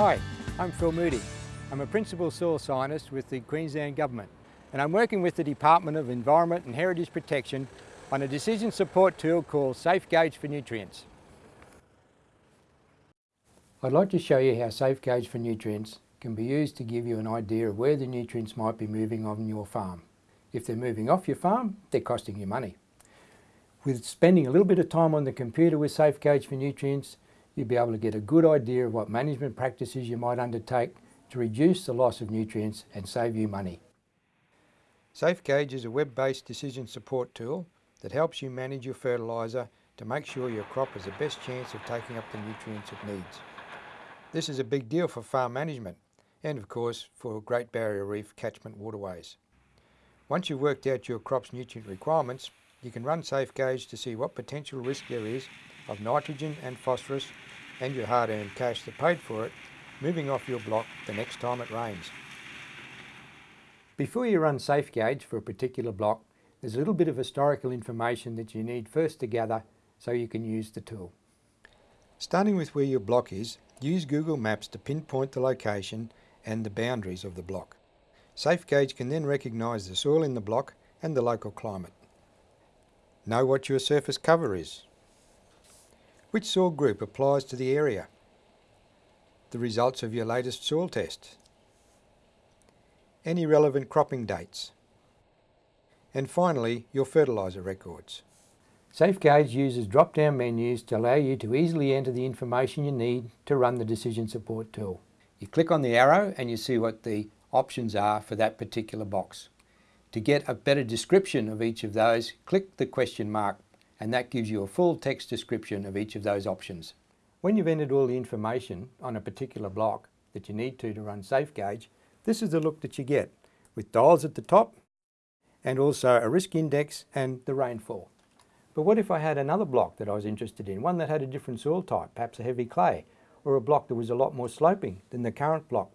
Hi, I'm Phil Moody. I'm a Principal Soil Scientist with the Queensland Government and I'm working with the Department of Environment and Heritage Protection on a decision support tool called Safe Gauge for Nutrients. I'd like to show you how Safe Gauge for Nutrients can be used to give you an idea of where the nutrients might be moving on your farm. If they're moving off your farm, they're costing you money. With spending a little bit of time on the computer with Safe Gauge for Nutrients, you'll be able to get a good idea of what management practices you might undertake to reduce the loss of nutrients and save you money. SafeGauge is a web-based decision support tool that helps you manage your fertiliser to make sure your crop has the best chance of taking up the nutrients it needs. This is a big deal for farm management and of course for Great Barrier Reef catchment waterways. Once you've worked out your crop's nutrient requirements, you can run SafeGauge to see what potential risk there is of nitrogen and phosphorus and your hard-earned cash that paid for it moving off your block the next time it rains. Before you run SafeGauge for a particular block, there's a little bit of historical information that you need first to gather so you can use the tool. Starting with where your block is, use Google Maps to pinpoint the location and the boundaries of the block. SafeGauge can then recognise the soil in the block and the local climate. Know what your surface cover is. Which soil group applies to the area? The results of your latest soil test any relevant cropping dates, and finally your fertiliser records. SafeGauge uses drop-down menus to allow you to easily enter the information you need to run the decision support tool. You click on the arrow and you see what the options are for that particular box. To get a better description of each of those, click the question mark and that gives you a full text description of each of those options. When you've entered all the information on a particular block that you need to to run SafeGauge, this is the look that you get with dials at the top and also a risk index and the rainfall. But what if I had another block that I was interested in, one that had a different soil type, perhaps a heavy clay, or a block that was a lot more sloping than the current block?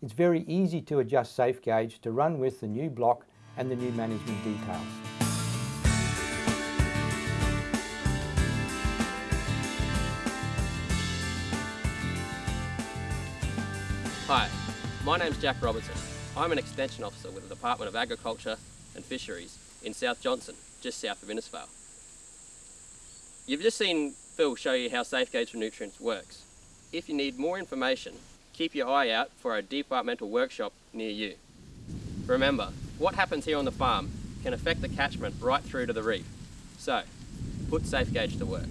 It's very easy to adjust SafeGauge to run with the new block and the new management details. Hi, my name's Jack Robertson. I'm an Extension Officer with the Department of Agriculture and Fisheries in South Johnstone, just south of Innisfail. You've just seen Phil show you how SafeGauge for Nutrients works. If you need more information, keep your eye out for a departmental workshop near you. Remember, what happens here on the farm can affect the catchment right through to the reef. So, put safe gauge to work.